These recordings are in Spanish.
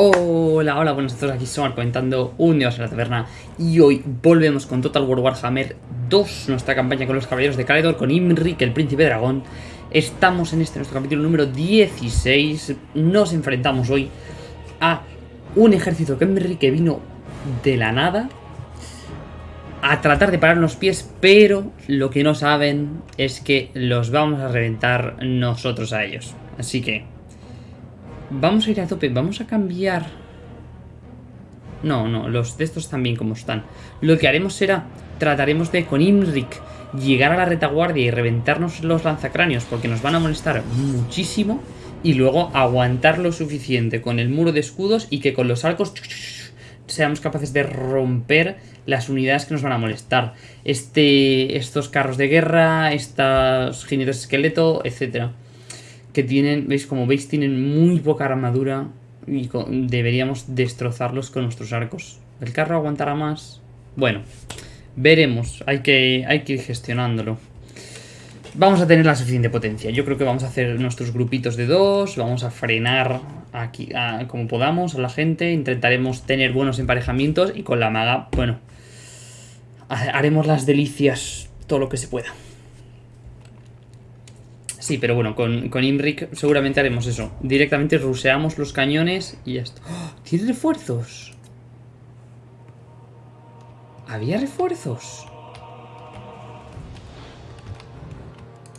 Hola, hola, buenos días, aquí Somar comentando un día a la taberna y hoy volvemos con Total War Warhammer 2, nuestra campaña con los caballeros de Caledor, con Imrik, el príncipe dragón. Estamos en este nuestro capítulo número 16, nos enfrentamos hoy a un ejército que que vino de la nada a tratar de parar los pies, pero lo que no saben es que los vamos a reventar nosotros a ellos. Así que Vamos a ir a tope, vamos a cambiar... No, no, los de estos bien como están. Lo que haremos será, trataremos de, con Imrik, llegar a la retaguardia y reventarnos los lanzacráneos porque nos van a molestar muchísimo y luego aguantar lo suficiente con el muro de escudos y que con los arcos seamos capaces de romper las unidades que nos van a molestar. Este, estos carros de guerra, estos jinetes esqueleto, etcétera que tienen, veis, como veis, tienen muy poca armadura y deberíamos destrozarlos con nuestros arcos. ¿El carro aguantará más? Bueno, veremos, hay que, hay que ir gestionándolo. Vamos a tener la suficiente potencia. Yo creo que vamos a hacer nuestros grupitos de dos, vamos a frenar aquí como podamos a la gente, intentaremos tener buenos emparejamientos y con la maga, bueno, haremos las delicias todo lo que se pueda. Sí, pero bueno, con, con Imrik seguramente haremos eso. Directamente ruseamos los cañones y ya está. ¡Oh! ¿Tiene refuerzos? ¿Había refuerzos?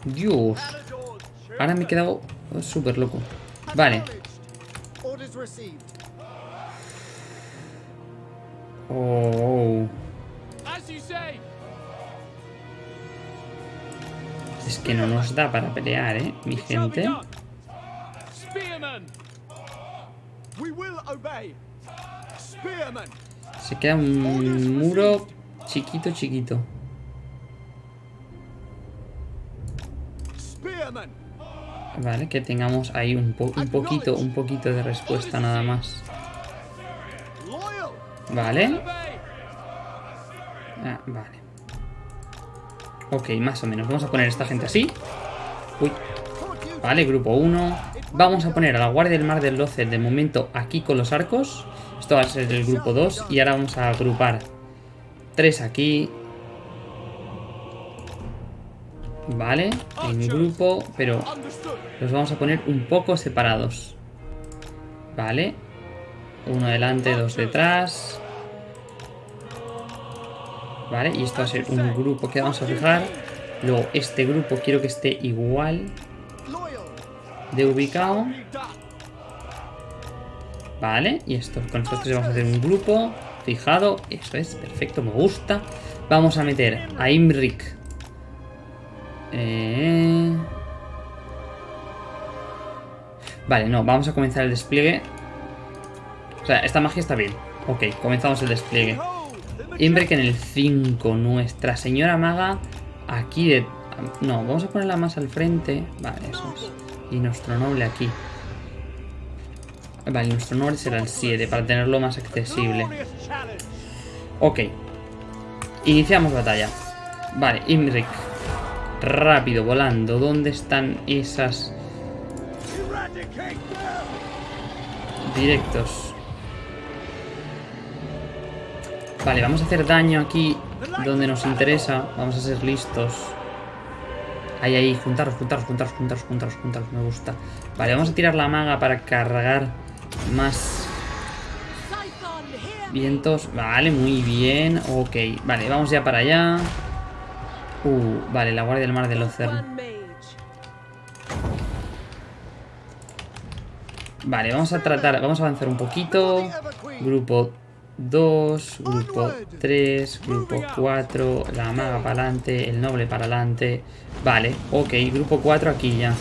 Dios. Ahora me he quedado súper loco. Vale. Oh. Es que no nos da para pelear, ¿eh? Mi gente. Se queda un muro chiquito, chiquito. Vale, que tengamos ahí un, un poquito, un poquito de respuesta nada más. Vale. Ah, vale. Ok, más o menos. Vamos a poner a esta gente así. Uy. Vale, grupo 1. Vamos a poner a la Guardia del Mar del Loce de momento aquí con los arcos. Esto va a ser el grupo 2. Y ahora vamos a agrupar 3 aquí. Vale, en grupo, pero los vamos a poner un poco separados. Vale. Uno delante, dos detrás. ¿Vale? Y esto va a ser un grupo que vamos a fijar. Luego este grupo quiero que esté igual de ubicado. Vale, y esto, con estos tres vamos a hacer un grupo fijado. Eso es, perfecto, me gusta. Vamos a meter a Imrik. Eh... Vale, no, vamos a comenzar el despliegue. O sea, esta magia está bien. Ok, comenzamos el despliegue. Imbrek en el 5. Nuestra señora maga aquí de... No, vamos a ponerla más al frente. Vale, eso es. Y nuestro noble aquí. Vale, nuestro noble será el 7 para tenerlo más accesible. Ok. Iniciamos batalla. Vale, Imrik. Rápido, volando. ¿Dónde están esas... Directos. Vale, vamos a hacer daño aquí donde nos interesa. Vamos a ser listos. Ahí, ahí, juntaros, juntaros, juntaros, juntaros, juntaros, juntaros, me gusta. Vale, vamos a tirar la maga para cargar más vientos. Vale, muy bien. Ok, vale, vamos ya para allá. Uh, vale, la guardia del mar del océano. Vale, vamos a tratar, vamos a avanzar un poquito. Grupo 2, grupo 3, grupo 4, la maga para adelante, el noble para adelante. Vale, ok, grupo 4 aquí ya.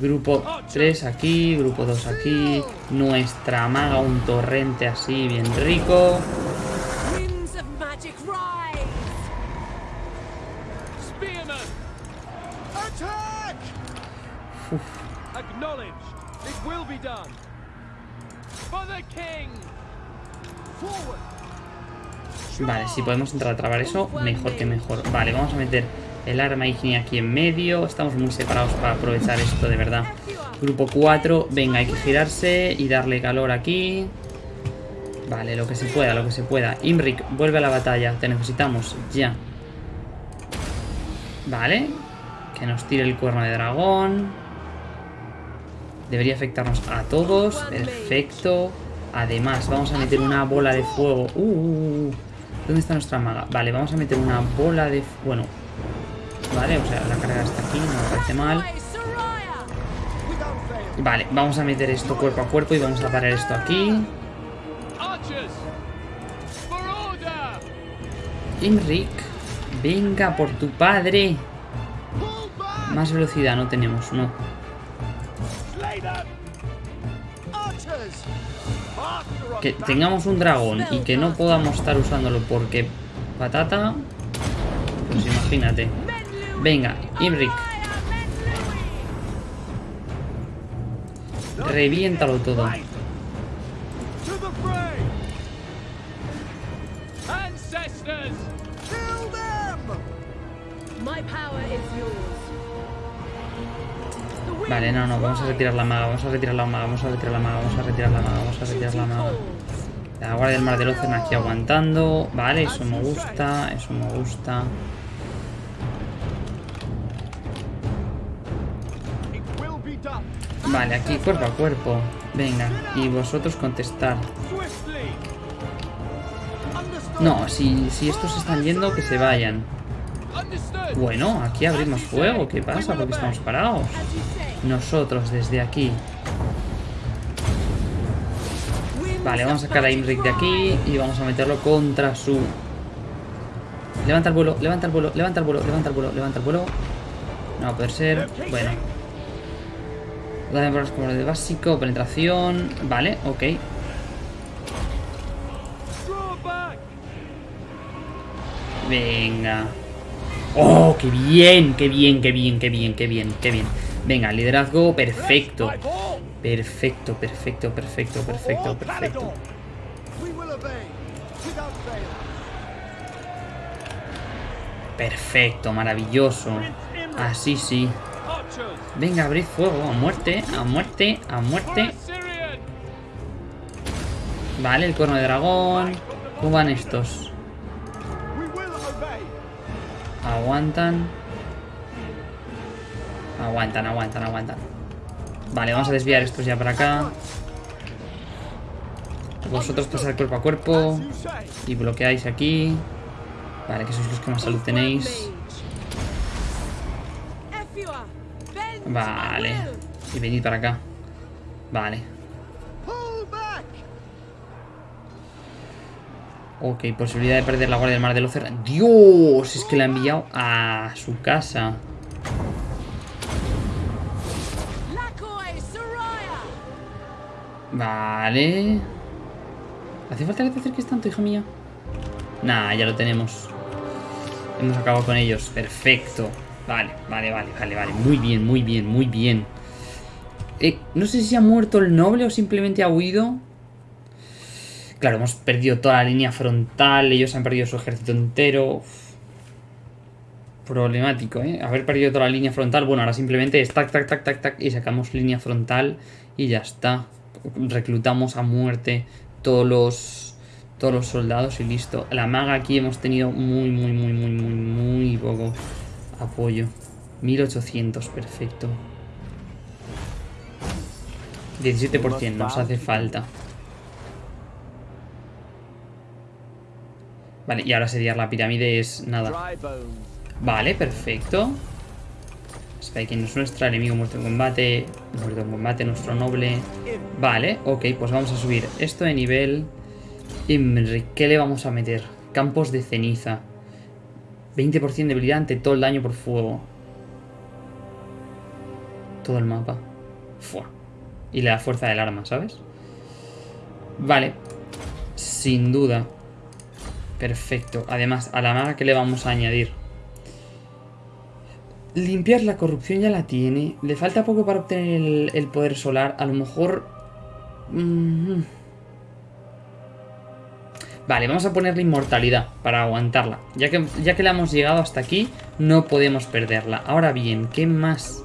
Grupo 3 aquí, grupo 2 aquí. Nuestra maga, un torrente así, bien rico. Vale, si podemos entrar a trabar eso, mejor que mejor. Vale, vamos a meter El arma ígnea aquí en medio. Estamos muy separados para aprovechar esto, de verdad. Grupo 4. Venga, hay que girarse y darle calor aquí. Vale, lo que se pueda, lo que se pueda. Imrik, vuelve a la batalla. Te necesitamos, ya. Vale. Que nos tire el cuerno de dragón. Debería afectarnos a todos. Perfecto. Además, vamos a meter una bola de fuego. Uh, uh, uh, ¿Dónde está nuestra maga? Vale, vamos a meter una bola de... Bueno. Vale, o sea, la carga está aquí, no me parece mal. Vale, vamos a meter esto cuerpo a cuerpo y vamos a parar esto aquí. Imrik, venga por tu padre. Más velocidad no tenemos, no. Que tengamos un dragón y que no podamos estar usándolo porque patata, pues imagínate. Venga, Imrik. Reviéntalo todo. Vale, no, no, vamos a retirar la maga, vamos a retirar la maga, vamos a retirar la maga, vamos a retirar la maga, vamos a retirar la maga. La guardia del mar del océano aquí aguantando. Vale, eso me gusta, eso me gusta. Vale, aquí cuerpo a cuerpo. Venga, y vosotros contestar. No, si, si estos están yendo, que se vayan. Bueno, aquí abrimos fuego. ¿Qué pasa? Porque estamos parados. Nosotros desde aquí. Vale, vamos a sacar a Imric de aquí y vamos a meterlo contra su... Levanta el vuelo, levanta el vuelo, levanta el vuelo, levanta el vuelo, levanta el vuelo. No va a poder ser. Bueno. Dame como de básico, penetración. Vale, ok. Venga. ¡Oh, qué bien! ¡Qué bien, qué bien, qué bien, qué bien, qué bien! Venga, liderazgo perfecto. Perfecto, perfecto, perfecto, perfecto, perfecto. Perfecto, maravilloso. Así sí. Venga, abrid fuego. A muerte, a muerte, a muerte. Vale, el cuerno de dragón. ¿Cómo van estos? Aguantan. Aguantan, aguantan, aguantan. Vale, vamos a desviar estos ya para acá. Vosotros pasar cuerpo a cuerpo. Y bloqueáis aquí. Vale, que sois los que más salud tenéis. Vale. Y venid para acá. Vale. Ok, posibilidad de perder la guardia del mar del océano. ¡Dios! Es que la ha enviado a su casa. Vale. ¿Hace falta que te acerques tanto, hija mía? Nah, ya lo tenemos. Hemos acabado con ellos. Perfecto. Vale, vale, vale, vale, vale. Muy bien, muy bien, muy bien. Eh, no sé si ha muerto el noble o simplemente ha huido. Claro, hemos perdido toda la línea frontal. Ellos han perdido su ejército entero. Problemático, ¿eh? Haber perdido toda la línea frontal. Bueno, ahora simplemente es tac, tac, tac, tac, tac. Y sacamos línea frontal. Y ya está. Reclutamos a muerte todos los, todos los soldados y listo. La maga aquí hemos tenido muy, muy, muy, muy, muy, muy poco apoyo. 1800, perfecto. 17% nos hace falta. Vale, y ahora sería la pirámide es nada. Vale, perfecto. Espera, ¿quién es nuestro enemigo muerto en combate? Muerto en combate, nuestro noble. Vale, ok, pues vamos a subir esto de nivel. ¿qué le vamos a meter? Campos de ceniza. 20% de debilidad ante todo el daño por fuego. Todo el mapa. Fua. Y la fuerza del arma, ¿sabes? Vale. Sin duda. Perfecto. Además, a la maga que le vamos a añadir. Limpiar la corrupción ya la tiene. Le falta poco para obtener el, poder solar. A lo mejor... Mm, Vale, vamos a ponerle inmortalidad para aguantarla. Ya que, ya que la hemos llegado hasta aquí, no podemos perderla. Ahora bien, ¿qué más?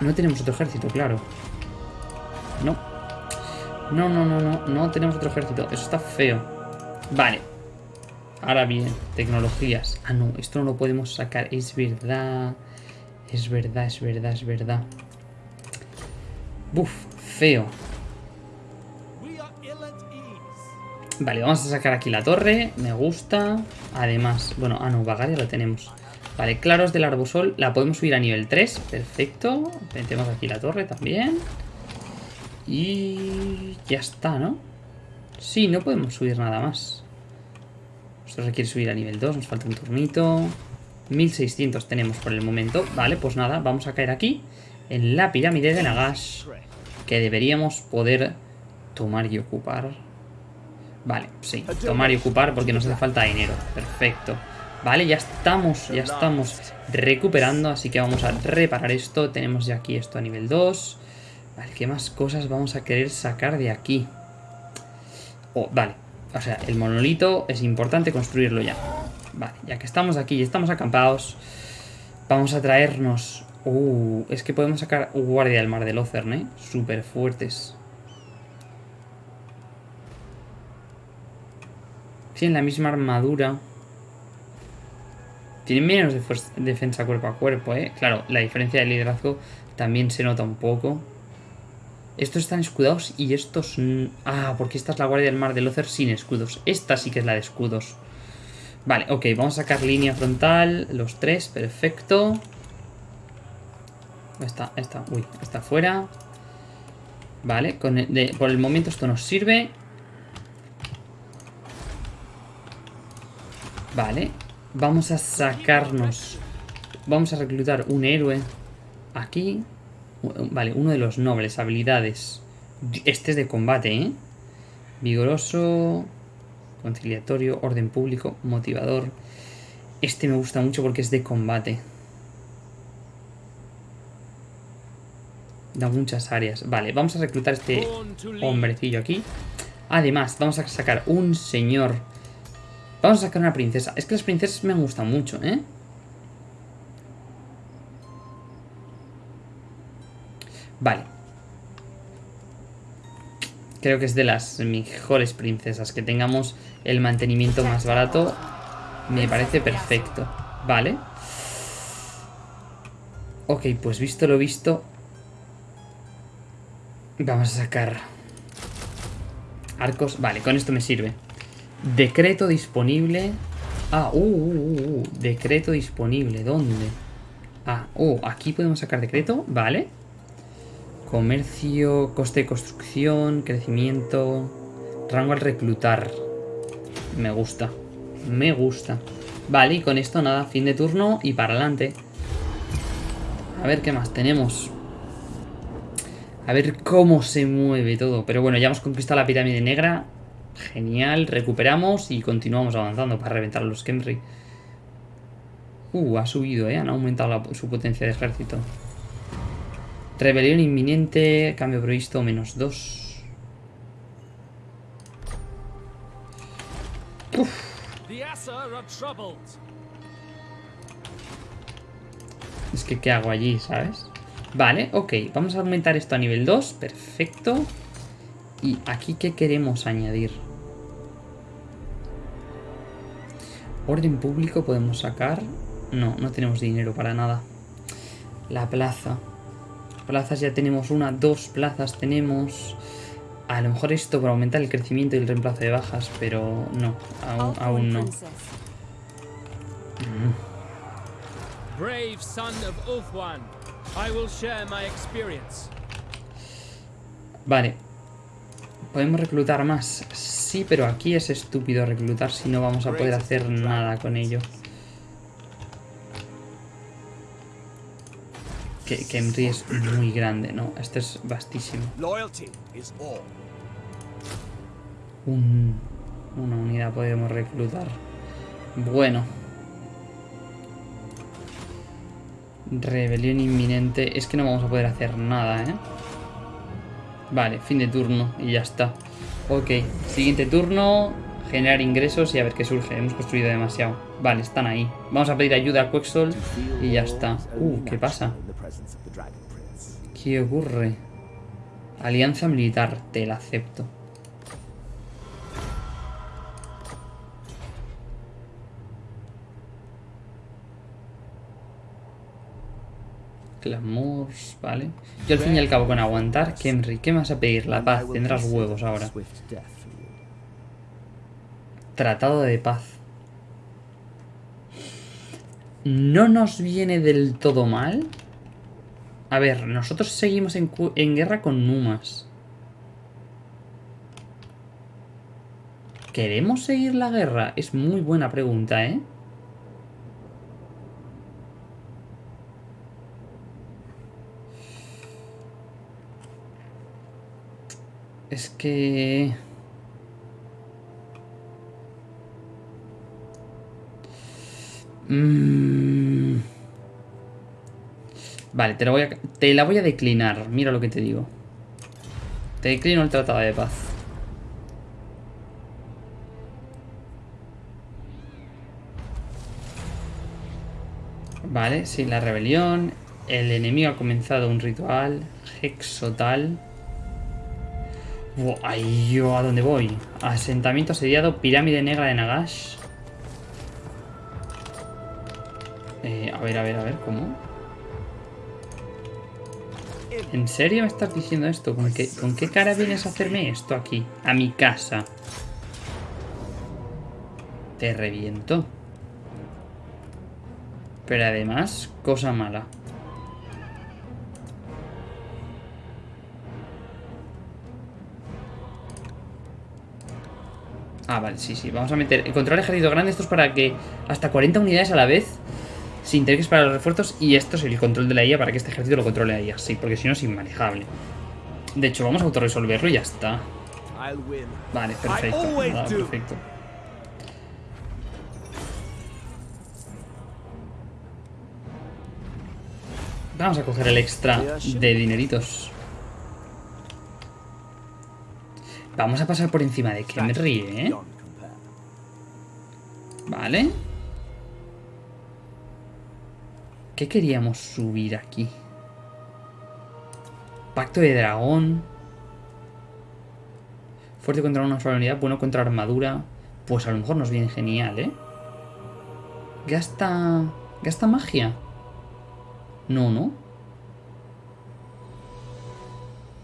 No tenemos otro ejército, claro. No. No, no, no, no. No tenemos otro ejército. Eso está feo. Vale. Ahora bien, tecnologías. Ah, no, esto no lo podemos sacar. Es verdad. Es verdad, es verdad, es verdad. Buf, feo. Vale, vamos a sacar aquí la torre. Me gusta. Además, bueno, ah, no, Vagaria lo tenemos. Vale, claros del arbusol. La podemos subir a nivel 3. Perfecto. Metemos aquí la torre también. Y ya está, ¿no? Sí, no podemos subir nada más. Esto requiere subir a nivel 2. Nos falta un turnito. 1600 tenemos por el momento. Vale, pues nada, vamos a caer aquí. En la pirámide de Nagash. Que deberíamos poder tomar y ocupar. Vale, sí, tomar y ocupar porque nos hace falta dinero. Perfecto. Vale, ya estamos, ya estamos recuperando, así que vamos a reparar esto. Tenemos ya aquí esto a nivel 2. Vale, ¿qué más cosas vamos a querer sacar de aquí? Oh, vale, o sea, el monolito es importante construirlo ya. Vale, ya que estamos aquí y estamos acampados, vamos a traernos... Uh, es que podemos sacar guardia del mar del Ocern, ¿eh? Súper fuertes. Tienen la misma armadura. Tienen menos defensa cuerpo a cuerpo, ¿eh? Claro, la diferencia de liderazgo también se nota un poco. Estos están escudados y estos... Ah, porque esta es la guardia del mar de Lothar sin escudos. Esta sí que es la de escudos. Vale, ok, vamos a sacar línea frontal. Los tres, perfecto. Esta, esta, uy, está fuera. Vale, con por el momento esto nos sirve. Vale, vamos a sacarnos... Vamos a reclutar un héroe aquí. Vale, uno de los nobles, habilidades. Este es de combate, ¿eh? Vigoroso, conciliatorio, orden público, motivador. Este me gusta mucho porque es de combate. Da muchas áreas. Vale, vamos a reclutar este hombrecillo aquí. Además, vamos a sacar un señor Vamos a sacar una princesa. Es que las princesas me han gustado mucho, ¿eh? Vale. Creo que es de las mejores princesas. Que tengamos el mantenimiento más barato. Me parece perfecto. Vale. Ok, pues visto lo visto. Vamos a sacar arcos. Vale, con esto me sirve. Decreto disponible. Ah, uh, uh, uh, uh, decreto disponible. ¿Dónde? Ah, oh, aquí podemos sacar decreto. Vale. Comercio, coste de construcción, crecimiento. Rango al reclutar. Me gusta. Me gusta. Vale, y con esto nada, fin de turno y para adelante. A ver qué más tenemos. A ver cómo se mueve todo. Pero bueno, ya hemos conquistado la pirámide negra. Genial, recuperamos y continuamos avanzando para reventar a los Kemri. Uh, ha subido, ¿eh? Han aumentado su potencia de ejército. Rebelión inminente, cambio previsto, menos 2. Es que, ¿qué hago allí, sabes? Vale, ok. Vamos a aumentar esto a nivel 2. Perfecto. ¿Y aquí qué queremos añadir? Orden público podemos sacar. No, no tenemos dinero para nada. La plaza. Plazas ya tenemos una, dos plazas tenemos. A lo mejor esto para aumentar el crecimiento y el reemplazo de bajas, pero no, aún, no. Vale, ¿Podemos reclutar más? Sí, pero aquí es estúpido reclutar si no vamos a poder hacer nada con ello. Que, que es muy grande, ¿no? Este es vastísimo. una unidad podemos reclutar. Bueno. Rebelión inminente. Es que no vamos a poder hacer nada, ¿eh? Vale, fin de turno y ya está. Ok, siguiente turno. Generar ingresos y a ver qué surge. Hemos construido demasiado. Vale, están ahí. Vamos a pedir ayuda a Quexol y ya está. Uh, ¿qué pasa? ¿Qué ocurre? Alianza militar, te la acepto. Clamors, vale. Yo al fin y al cabo con aguantar, Kemri, ¿qué me vas a pedir? La paz, tendrás huevos ahora. Tratado de paz. No nos viene del todo mal. A ver, nosotros seguimos en, guerra con Numas. ¿Queremos seguir la guerra? Es muy buena pregunta, ¿eh? Es que... Mm. Vale, te la, voy a, declinar. Mira lo que te digo. Te declino el tratado de paz. Vale, sí, la rebelión. El enemigo ha comenzado un ritual. Hexotal. Ahí yo a dónde voy. Asentamiento asediado, pirámide negra de Nagash. Eh, a ver, a ver, a ver, ¿cómo? ¿En serio me estás diciendo esto? ¿Con qué, ¿Con qué cara vienes a hacerme esto aquí? A mi casa. Te reviento. Pero además, cosa mala. Ah, vale, sí, sí. Vamos a meter... El control ejército grande, esto es para que hasta 40 unidades a la vez, sin tener que esperar los refuerzos. Y esto es el control de la IA para que este ejército lo controle ahí así, porque si no es inmanejable. De hecho, vamos a autorresolverlo y ya está. Vale, perfecto. perfecto. Vamos a coger el extra de dineritos. Vamos a pasar por encima de Kemri, ¿eh? Vale. ¿Qué queríamos subir aquí? Pacto de dragón. Fuerte contra una sola unidad, bueno contra armadura. Pues a lo mejor nos viene genial, ¿eh? Gasta... ¿Gasta magia? No, ¿no?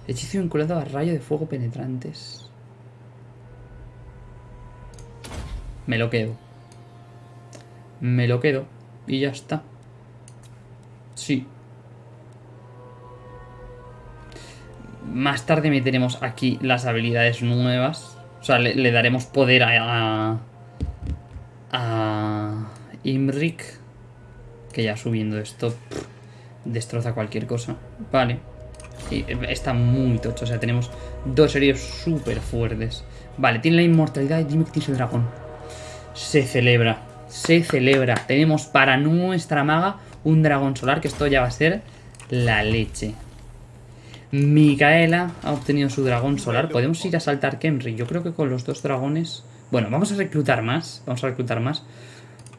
Hechizo vinculado a rayo de fuego penetrantes. Me lo quedo. Me lo quedo. Y ya está. Sí. Más tarde meteremos aquí las habilidades nuevas. O sea, le, daremos poder a, a, Imrik. Que ya subiendo esto destroza cualquier cosa. Vale. Está muy tocho. O sea, tenemos dos heridos súper fuertes. Vale, tiene la inmortalidad y dime que tiene dragón. Se celebra. Se celebra. Tenemos para nuestra maga un dragón solar, que esto ya va a ser la leche. Micaela ha obtenido su dragón solar. Podemos ir a saltar Kemri. Yo creo que con los dos dragones... Bueno, vamos a reclutar más. Vamos a reclutar más.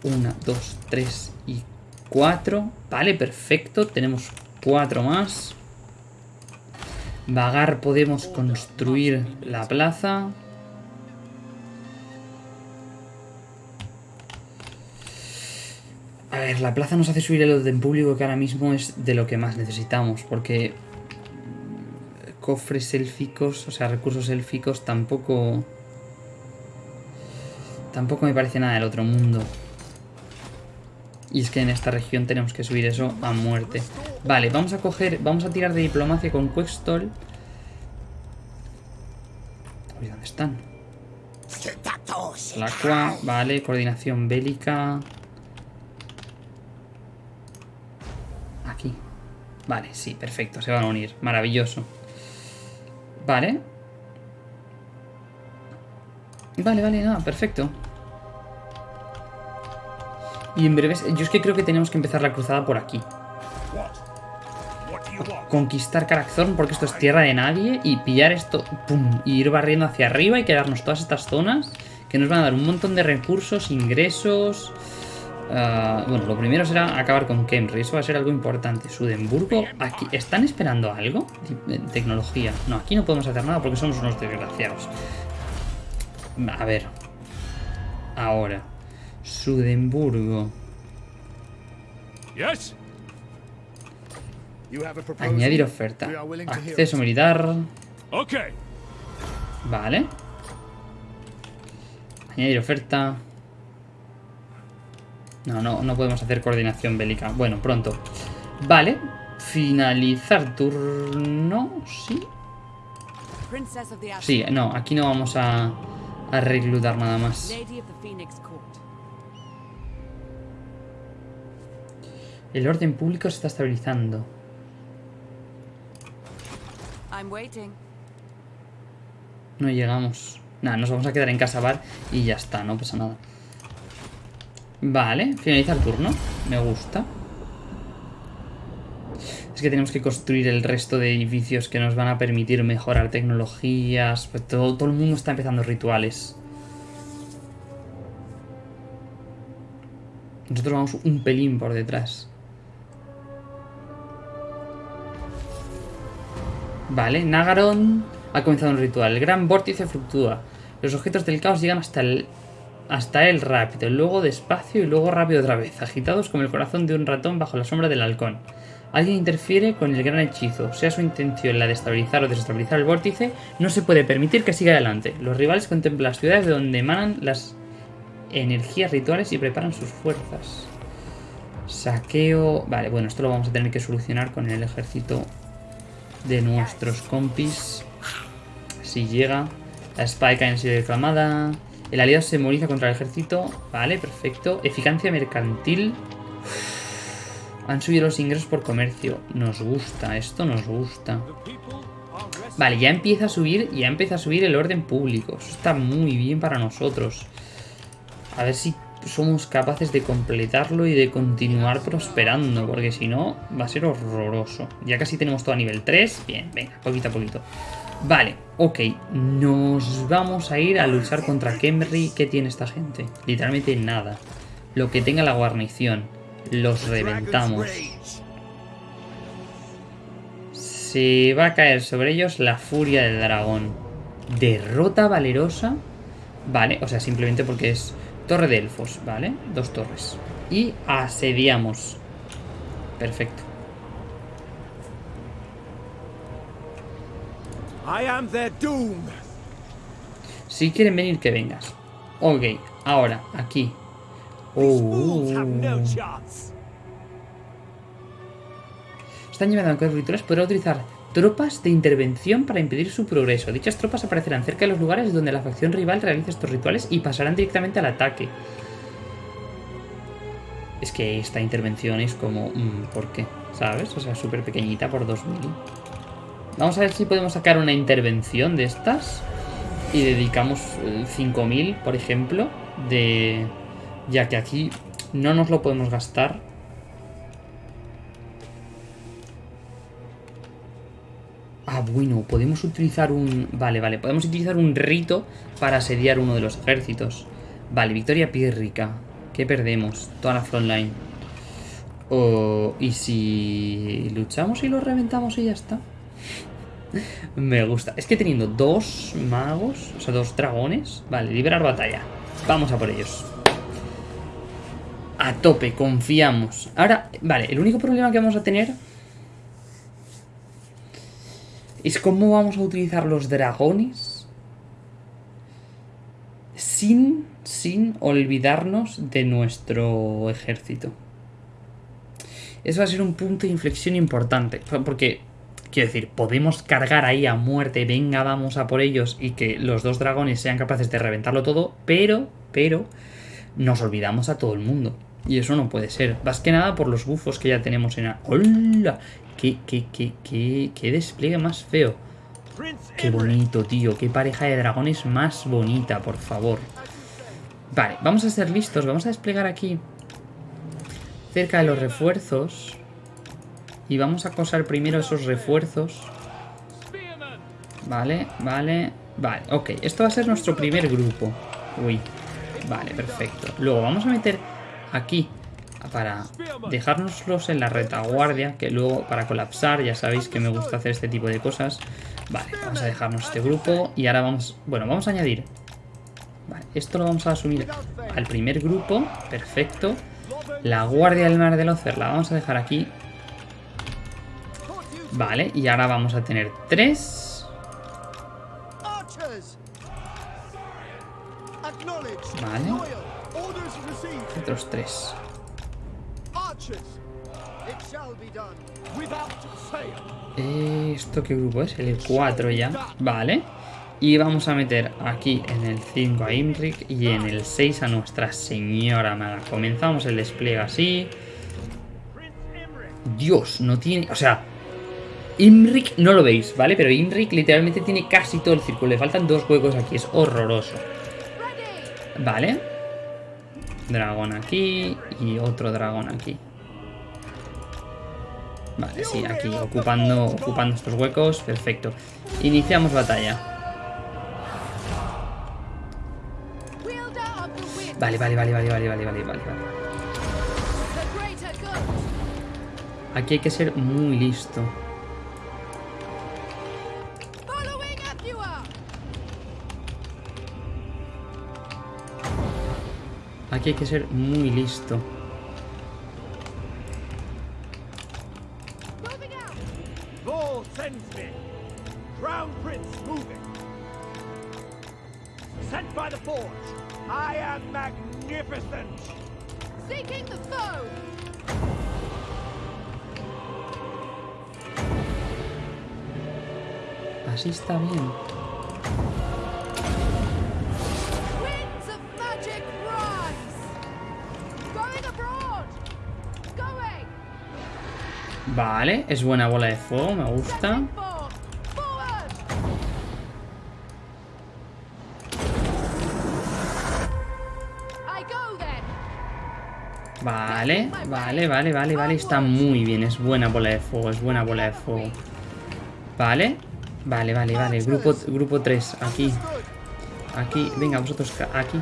Una, dos, tres y cuatro. Vale, perfecto. Tenemos cuatro más. Vagar podemos construir la plaza. A ver, la plaza nos hace subir el orden público que ahora mismo es de lo que más necesitamos, porque cofres élficos, o sea, recursos élficos tampoco... Tampoco me parece nada del otro mundo. Y es que en esta región tenemos que subir eso a muerte. Vale, vamos a coger... Vamos a tirar de diplomacia con Quextol. ¿dónde están? La Aqua, vale, coordinación bélica. Aquí. Vale, sí, perfecto, se van a unir. Maravilloso. Vale. Vale, vale, nada, perfecto. Y en breves... Yo es que creo que tenemos que empezar la cruzada por aquí. Conquistar Karakzorn porque esto es tierra de nadie y pillar esto, pum, y ir barriendo hacia arriba y quedarnos todas estas zonas que nos van a dar un montón de recursos, ingresos... Ah, bueno, lo primero será acabar con Kemri, eso va a ser algo importante. Sudemburgo, aquí ¿están esperando algo? Tecnología. No, aquí no podemos hacer nada porque somos unos desgraciados. A ver. Ahora. Sudemburgo. Añadir oferta. Acceso militar. Vale. Añadir oferta. No, no, no podemos hacer coordinación bélica. Bueno, pronto. Vale. Finalizar turno. Sí. Sí, no, aquí no vamos a, a reclutar nada más. El orden público se está estabilizando. No llegamos. Nada, nos vamos a quedar en casa bar y ya está, no pasa nada. Vale, finaliza el turno. Me gusta. Es que tenemos que construir el resto de edificios que nos van a permitir mejorar tecnologías. Pues todo, todo el mundo está empezando rituales. Nosotros vamos un pelín por detrás. Vale, Nagaron ha comenzado un ritual. El gran vórtice fluctúa. Los objetos del caos llegan hasta el hasta él rápido, luego despacio y luego rápido otra vez, agitados como el corazón de un ratón bajo la sombra del halcón. Alguien interfiere con el gran hechizo, sea su intención la de estabilizar o desestabilizar el vórtice, no se puede permitir que siga adelante. Los rivales contemplan las ciudades de donde emanan las energías rituales y preparan sus fuerzas. Saqueo... Vale, bueno, esto lo vamos a tener que solucionar con el ejército de nuestros compis. Si llega. La espada cae en sido declamada. El aliado se moviliza contra el ejército. Vale, perfecto. Eficacia mercantil. Han subido los ingresos por comercio. Nos gusta, esto nos gusta. Vale, ya empieza a subir, ya empieza a subir el orden público. Eso está muy bien para nosotros. A ver si somos capaces de completarlo y de continuar prosperando, porque si no, va a ser horroroso. Ya casi tenemos todo a nivel 3. Bien, venga, poquito a poquito. Vale, ok, nos vamos a ir a luchar contra Kemri. ¿Qué tiene esta gente? Literalmente nada. Lo que tenga la guarnición, los reventamos. Se va a caer sobre ellos la furia del dragón. Derrota valerosa. Vale, o sea, simplemente porque es torre de elfos, ¿vale? Dos torres. Y asediamos. Perfecto. Si quieren venir, que vengas. Ok, ahora, aquí. Oh. Están llevando a los rituales. Podrá utilizar tropas de intervención para impedir su progreso. Dichas tropas aparecerán cerca de los lugares donde la facción rival realiza estos rituales y pasarán directamente al ataque. Es que esta intervención es como... Mm, ¿Por qué? ¿Sabes? O sea, súper pequeñita por 2000. Vamos a ver si podemos sacar una intervención de estas. Y dedicamos 5.000, eh, por ejemplo, de... Ya que aquí no nos lo podemos gastar. Ah, bueno, podemos utilizar un... Vale, vale, podemos utilizar un rito para asediar uno de los ejércitos. Vale, victoria pírrica. ¿Qué perdemos? Toda la frontline. Oh, ¿Y si luchamos y lo reventamos y ya está? Me gusta. Es que teniendo dos magos, o sea, dos dragones... Vale, liberar batalla. Vamos a por ellos. A tope, confiamos. Ahora, vale, el único problema que vamos a tener... Es cómo vamos a utilizar los dragones... Sin, sin olvidarnos de nuestro ejército. Eso va a ser un punto de inflexión importante. Porque Quiero decir, podemos cargar ahí a muerte, venga, vamos a por ellos y que los dos dragones sean capaces de reventarlo todo, pero, pero, nos olvidamos a todo el mundo. Y eso no puede ser. Más que nada por los bufos que ya tenemos en... ¡Hola! ¡Qué, qué, qué, qué, qué despliegue más feo! ¡Qué bonito, tío! ¡Qué pareja de dragones más bonita, por favor! Vale, vamos a ser listos. Vamos a desplegar aquí cerca de los refuerzos y vamos a acosar primero esos refuerzos. Vale, vale, vale. Ok, esto va a ser nuestro primer grupo. Uy. Vale, perfecto. Luego vamos a meter aquí para dejárnoslos en la retaguardia, que luego para colapsar, ya sabéis que me gusta hacer este tipo de cosas. Vale, vamos a dejarnos este grupo y ahora vamos, bueno, vamos a añadir. Vale, esto lo vamos a asumir al primer grupo, perfecto. La guardia del mar del Ocer la vamos a dejar aquí. Vale, y ahora vamos a tener tres. Vale. Otros tres. ¿Esto qué grupo es? El 4 ya. Vale. Y vamos a meter aquí en el 5 a Imric y en el 6 a Nuestra Señora Maga. Comenzamos el despliegue así. Dios, no tiene... O sea, Imric no lo veis, ¿vale? Pero Imric literalmente tiene casi todo el círculo. Le faltan dos huecos aquí, es horroroso. Vale. Dragón aquí y otro dragón aquí. Vale, sí, aquí, ocupando, ocupando estos huecos. Perfecto. Iniciamos batalla. Vale, vale, vale, vale, vale, vale, vale, vale. Aquí hay que ser muy listo. Aquí hay que ser muy listo. Vale, es buena bola de fuego, me gusta. Vale, vale, vale, vale, vale. Está muy bien. Es buena bola de fuego, es buena bola de fuego. Vale. Vale, vale, vale. Grupo, grupo 3, aquí. Aquí. Venga, vosotros aquí.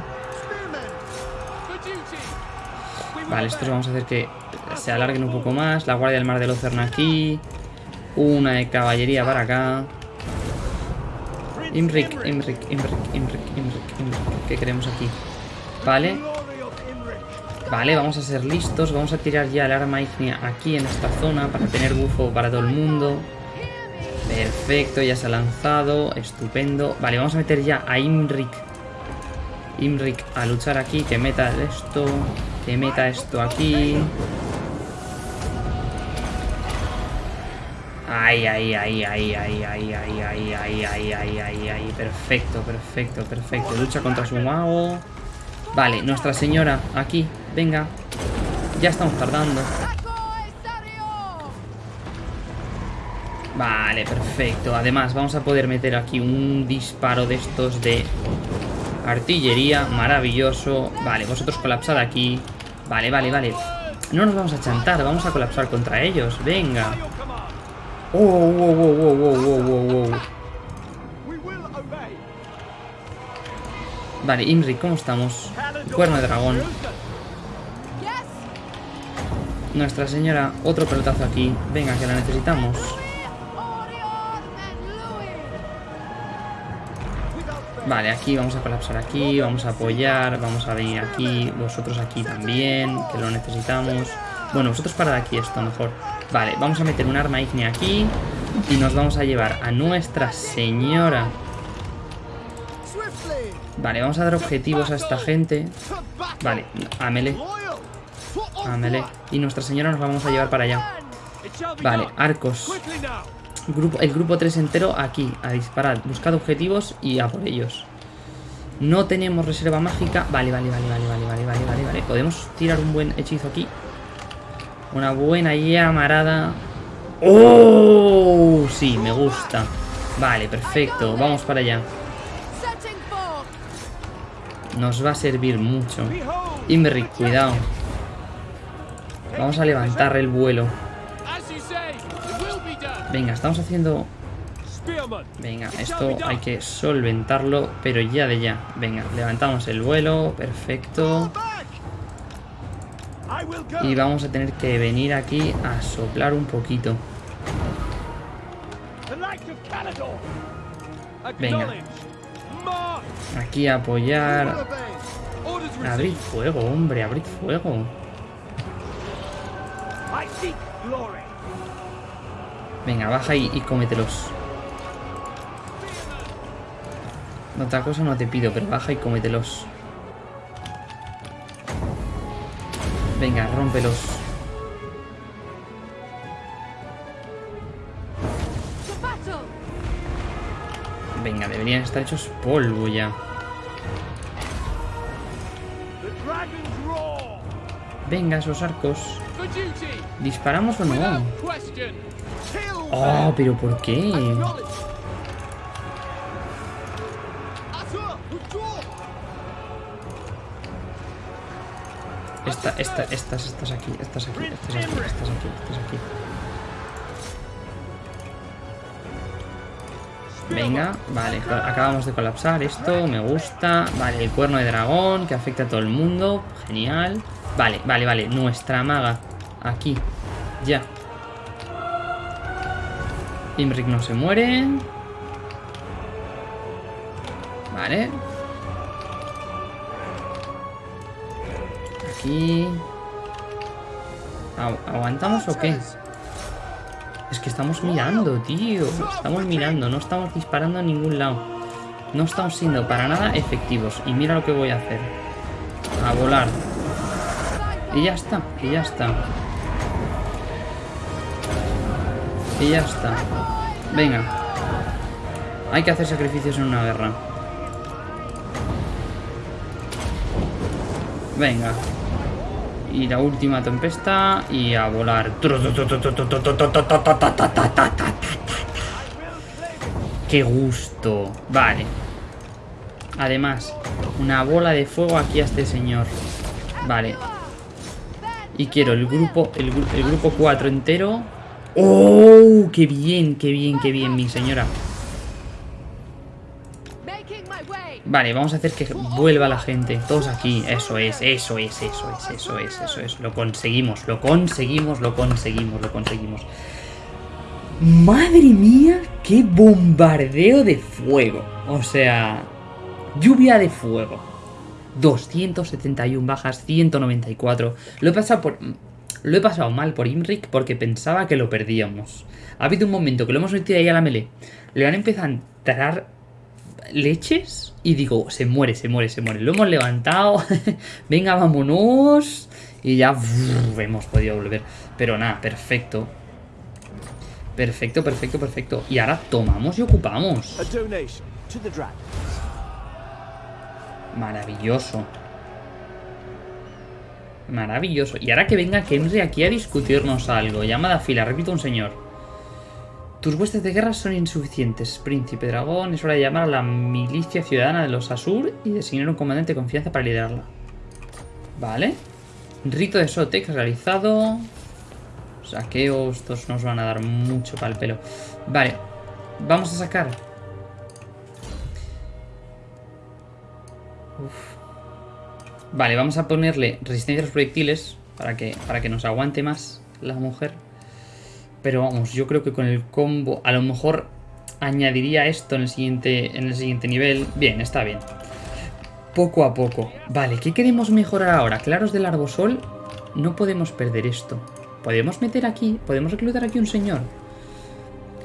Vale, estos vamos a hacer que se alarguen un poco más. La guardia del mar del Océano aquí. Una de caballería para acá. Imric, Imric, Imric, Imric, Imric, Imric. ¿Qué queremos aquí? Vale. Vale, vamos a ser listos. Vamos a tirar ya el arma ígnea aquí en esta zona para tener bufo para todo el mundo. Perfecto, ya se ha lanzado. Estupendo. Vale, vamos a meter ya a Imric. Imric a luchar aquí. Que meta esto. Que meta esto aquí. Ay, ay, ay, ay, ay, ay, ay, ay, ay, ay, ay, ay, ay. Perfecto, perfecto, perfecto. Lucha contra su mago. Vale, Nuestra Señora, aquí. Venga. Ya estamos tardando. Vale, perfecto. Además, vamos a poder meter aquí un disparo de estos de artillería. Maravilloso. Vale, vosotros colapsad aquí. Vale, vale, vale. No nos vamos a chantar, vamos a colapsar contra ellos. Venga. Vale, Imri, ¿cómo estamos? Cuerno de dragón. Nuestra señora, otro pelotazo aquí. Venga, que la necesitamos. Vale, aquí vamos a colapsar aquí, vamos a apoyar, vamos a venir aquí, vosotros aquí también, que lo necesitamos. Bueno, vosotros parad aquí esto mejor. Vale, vamos a meter un arma ígnea aquí. Y nos vamos a llevar a nuestra señora. Vale, vamos a dar objetivos a esta gente. Vale, a melee. Y nuestra señora nos la vamos a llevar para allá. Vale, arcos. Grupo, el grupo 3 entero aquí, a disparar. Buscad objetivos y a por ellos. No tenemos reserva mágica. Vale, vale, vale, vale, vale, vale, vale, vale. Podemos tirar un buen hechizo aquí. Una buena llamarada. ¡Oh! Sí, me gusta. Vale, perfecto. Vamos para allá. Nos va a servir mucho. Imric, cuidado. Vamos a levantar el vuelo. Venga, estamos haciendo Venga, esto hay que solventarlo, pero ya de ya. Venga, levantamos el vuelo, perfecto. Y vamos a tener que venir aquí a soplar un poquito. Venga. Aquí a apoyar. Abrid fuego, hombre, abrid fuego. Venga, baja y, y cómetelos. Otra cosa no te pido, pero baja y cómetelos. Venga, rómpelos. Venga, deberían estar hechos polvo ya. Venga, esos arcos. ¿Disparamos o no? Oh, pero ¿por qué? Esta, esta, estas, estas aquí, estas aquí, estas aquí, estas aquí, estas aquí. Venga, vale, acabamos de colapsar esto, me gusta. Vale, el cuerno de dragón que afecta a todo el mundo, genial. Vale, vale, vale, nuestra maga, aquí, ya. Imric no se muere. Vale, ¿Aguantamos o qué? Es que estamos mirando, tío. Estamos mirando, no estamos disparando a ningún lado. No estamos siendo para nada efectivos. Y mira lo que voy a hacer. A volar. Y ya está, y ya está. Y ya está. Venga. Hay que hacer sacrificios en una guerra. Venga y la última tempesta y a volar. ¡Qué gusto! Vale. Además, una bola de fuego aquí a este señor. Vale. Y quiero el grupo, el, grupo 4 entero. ¡Oh! ¡Qué bien, qué bien, qué bien, mi señora! Vale, vamos a hacer que vuelva la gente. Todos aquí. Eso es, eso es, eso es, eso es, eso es. Lo conseguimos, lo conseguimos, lo conseguimos, lo conseguimos. ¡Madre mía! ¡Qué bombardeo de fuego! O sea, lluvia de fuego. 271 bajas, 194. Lo he pasado por... Lo he pasado mal por Imric porque pensaba que lo perdíamos. Ha habido un momento que lo hemos metido ahí a la melee. Le han empezado a entrar leches y digo, se muere, se muere, se muere. Lo hemos levantado, venga, vámonos y ya hemos podido volver. Pero nada, perfecto. Perfecto, perfecto, perfecto. Y ahora tomamos y ocupamos. Maravilloso. Maravilloso. Y ahora que venga Kenry aquí a discutirnos algo. Llamada fila, repito un señor. Tus huestes de guerra son insuficientes, príncipe dragón. Es hora de llamar a la milicia ciudadana de los Asur y designar un comandante de confianza para liderarla. Vale. Rito de Sotex realizado. Saqueos, estos nos van a dar mucho para el pelo. Vale, vamos a sacar. Vale, vamos a ponerle resistencia a los proyectiles para que, para que nos aguante más la mujer. Pero vamos, yo creo que con el combo a lo mejor añadiría esto en el siguiente, en el siguiente nivel. Bien, está bien. Poco a poco. Vale, ¿qué queremos mejorar ahora? Claros del arbosol. No podemos perder esto. Podemos meter aquí, podemos reclutar aquí un señor.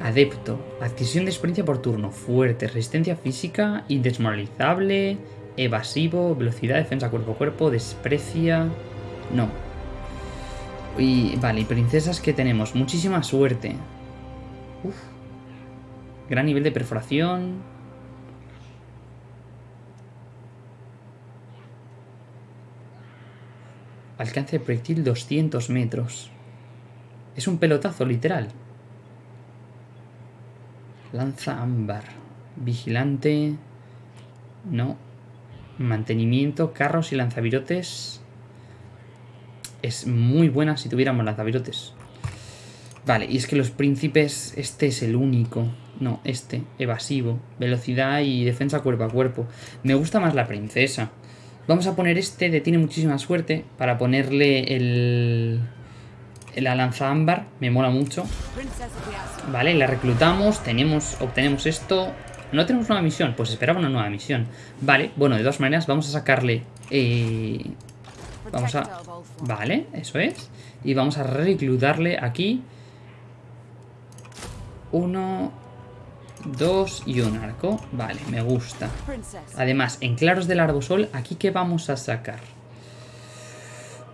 Adepto. Adquisición de experiencia por turno. Fuerte. Resistencia física. Indesmoralizable. Evasivo. Velocidad. Defensa cuerpo a cuerpo. Desprecia. No. Y vale, princesas que tenemos. Muchísima suerte. Uf. Gran nivel de perforación. Alcance de proyectil 200 metros. Es un pelotazo, literal. Lanza ámbar. Vigilante. No. Mantenimiento, carros y lanzavirotes es muy buena si tuviéramos lanzavirotes. Vale, y es que los príncipes, este es el único. No, este, evasivo. Velocidad y defensa cuerpo a cuerpo. Me gusta más la princesa. Vamos a poner este de tiene muchísima suerte para ponerle el... La lanza ámbar, me mola mucho. Vale, la reclutamos, tenemos, obtenemos esto. No tenemos nueva misión, pues esperaba una nueva misión. Vale, bueno, de todas maneras vamos a sacarle... Eh, vamos a... Vale, eso es. Y vamos a reclutarle aquí. Uno, dos y un arco. Vale, me gusta. Además, en claros del arbosol, ¿aquí qué vamos a sacar?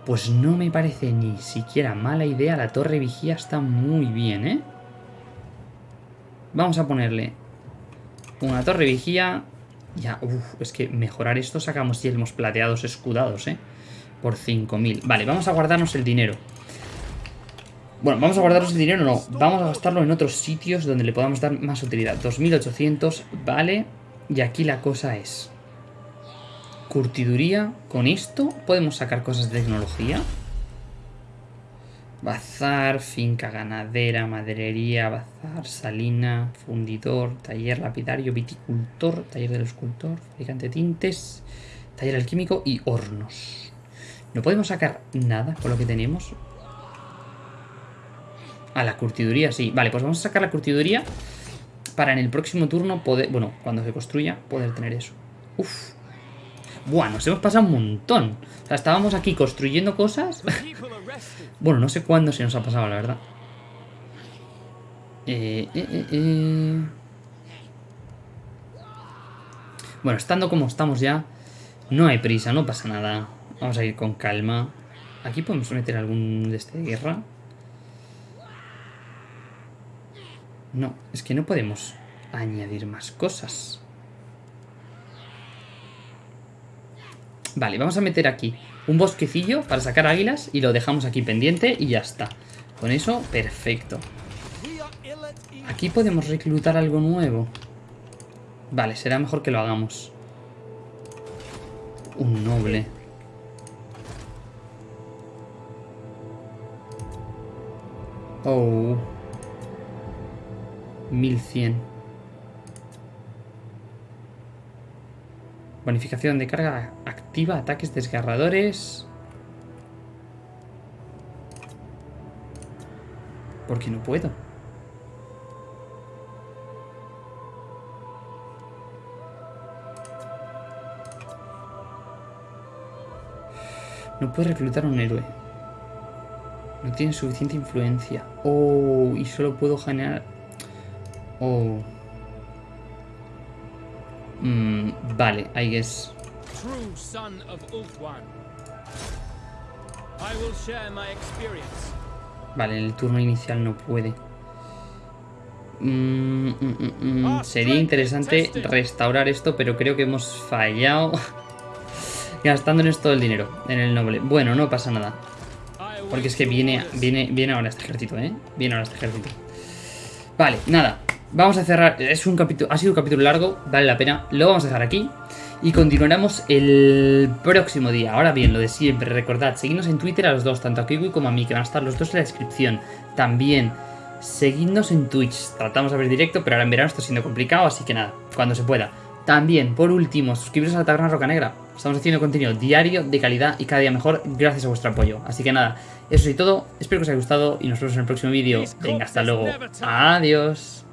Pues no me parece ni siquiera mala idea. La torre vigía está muy bien, ¿eh? Vamos a ponerle una torre vigía. Ya, uff, es que mejorar esto sacamos yelmos plateados escudados, ¿eh? Por 5.000. Vale, vamos a guardarnos el dinero. Bueno, vamos a guardarnos el dinero, no. Vamos a gastarlo en otros sitios donde le podamos dar más utilidad. 2.800, vale. Y aquí la cosa es... Curtiduría. Con esto podemos sacar cosas de tecnología. Bazar, finca ganadera, maderería, bazar, salina, fundidor, taller lapidario, viticultor, taller del escultor, fabricante de tintes, taller alquímico y hornos. No podemos sacar nada con lo que tenemos. A la curtiduría, sí. Vale, pues vamos a sacar la curtiduría para en el próximo turno poder... Bueno, cuando se construya, poder tener eso. Uf. Buah, nos hemos pasado un montón. O sea, estábamos aquí construyendo cosas. bueno, no sé cuándo se nos ha pasado, la verdad. Eh, eh, eh, bueno, estando como estamos ya, no hay prisa, no pasa nada. Vamos a ir con calma. Aquí podemos meter algún de este guerra. No, es que no podemos añadir más cosas. Vale, vamos a meter aquí un bosquecillo para sacar águilas y lo dejamos aquí pendiente y ya está. Con eso, perfecto. Aquí podemos reclutar algo nuevo. Vale, será mejor que lo hagamos. Un noble. Oh. 1100. Bonificación de carga activa, ataques desgarradores. Porque no puedo. No puedo reclutar un héroe. No tiene suficiente influencia. Oh, y solo puedo generar Oh. Mm, vale, I guess. Vale, en el turno inicial no puede. Mm, mm, ah, sería interesante restaurar esto, pero creo que hemos fallado gastándonos todo el dinero en el noble. Bueno, no pasa nada. Porque es que viene, viene, viene ahora este ejército, ¿eh? Viene ahora este ejército. Vale, nada. Vamos a cerrar, es un capítulo, ha sido un capítulo largo, vale la pena, lo vamos a dejar aquí y continuaremos el próximo día. Ahora bien, lo de siempre, recordad, seguidnos en Twitter a los dos, tanto a Kiwi como a mí, que van a estar los dos en la descripción. También, seguidnos en Twitch, tratamos de ver directo, pero ahora en verano está siendo complicado, así que nada, cuando se pueda. También, por último, suscribiros a la Taberna Roca Negra. Estamos haciendo contenido diario, de calidad y cada día mejor gracias a vuestro apoyo. Así que nada, eso es todo. Espero que os haya gustado y nos vemos en el próximo vídeo. Venga, hasta luego. Adiós.